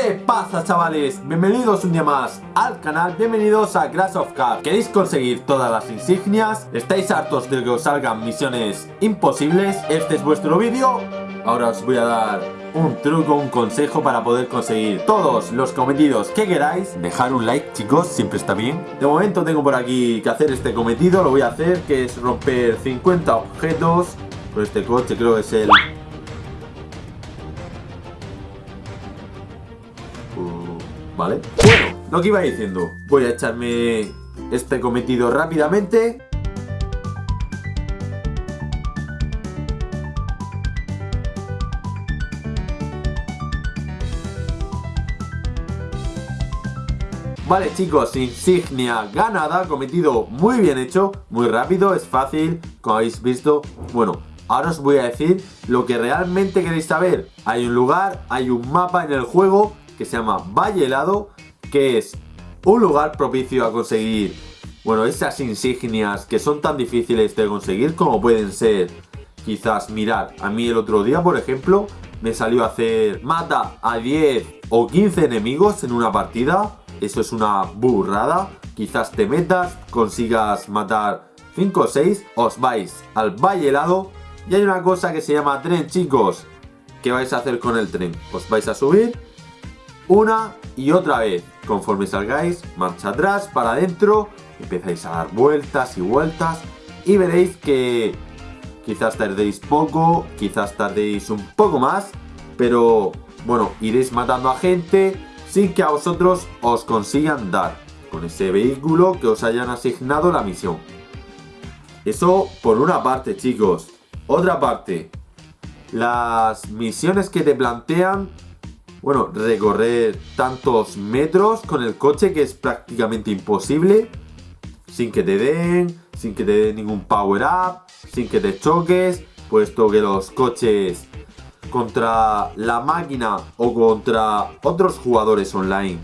¿Qué pasa chavales? Bienvenidos un día más al canal, bienvenidos a Crash of Cars ¿Queréis conseguir todas las insignias? ¿Estáis hartos de que os salgan misiones imposibles? Este es vuestro vídeo Ahora os voy a dar un truco, un consejo para poder conseguir todos los cometidos que queráis Dejar un like chicos, siempre está bien De momento tengo por aquí que hacer este cometido, lo voy a hacer Que es romper 50 objetos Con este coche creo que es el Bueno, lo que iba diciendo Voy a echarme este cometido rápidamente. Vale chicos, insignia ganada, cometido muy bien hecho, muy rápido, es fácil, como habéis visto. Bueno, ahora os voy a decir lo que realmente queréis saber. Hay un lugar, hay un mapa en el juego que se llama Valle Helado, que es un lugar propicio a conseguir, bueno, esas insignias que son tan difíciles de conseguir como pueden ser, quizás, mirar, a mí el otro día, por ejemplo, me salió a hacer mata a 10 o 15 enemigos en una partida, eso es una burrada, quizás te metas, consigas matar 5 o 6, os vais al Valle Helado y hay una cosa que se llama tren, chicos. ¿Qué vais a hacer con el tren? Os vais a subir una y otra vez. Conforme salgáis, marcha atrás, para adentro, empezáis a dar vueltas y vueltas y veréis que quizás tardéis poco, quizás tardéis un poco más, pero bueno, iréis matando a gente sin que a vosotros os consigan dar con ese vehículo que os hayan asignado la misión. Eso por una parte, chicos. Otra parte, las misiones que te plantean bueno, recorrer tantos metros con el coche que es prácticamente imposible. Sin que te den, sin que te den ningún power up, sin que te choques, puesto que los coches contra la máquina o contra otros jugadores online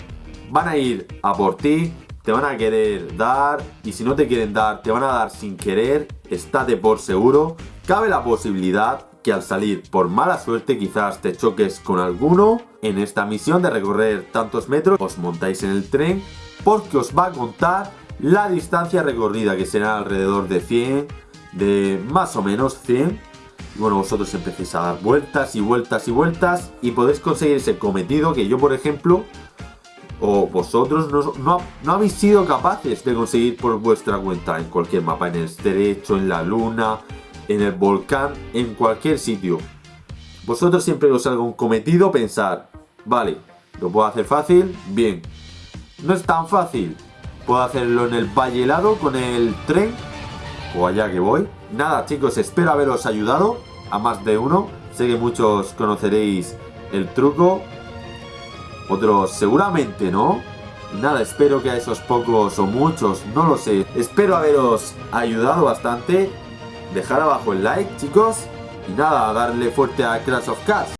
van a ir a por ti, te van a querer dar y si no te quieren dar te van a dar sin querer, estate por seguro. Cabe la posibilidad que al salir por mala suerte quizás te choques con alguno. En esta misión de recorrer tantos metros os montáis en el tren porque os va a contar la distancia recorrida que será alrededor de 100, de más o menos 100. Y bueno, vosotros empecéis a dar vueltas y vueltas y vueltas y podéis conseguir ese cometido que yo por ejemplo o vosotros no, no, no, habéis sido capaces de conseguir por vuestra cuenta en cualquier mapa, en el estrecho, en la luna, en el volcán, en cualquier sitio. Vosotros siempre os salga un cometido pensar, vale, lo puedo hacer fácil, bien. No es tan fácil, puedo hacerlo en el valle helado con el tren o allá que voy. Nada chicos, espero haberos ayudado a más de uno. Sé que muchos conoceréis el truco, otros seguramente no. Nada, espero que a esos pocos o muchos, no lo sé. Espero haberos ayudado bastante dejar abajo el like chicos y nada, darle fuerte a Crash of Cars.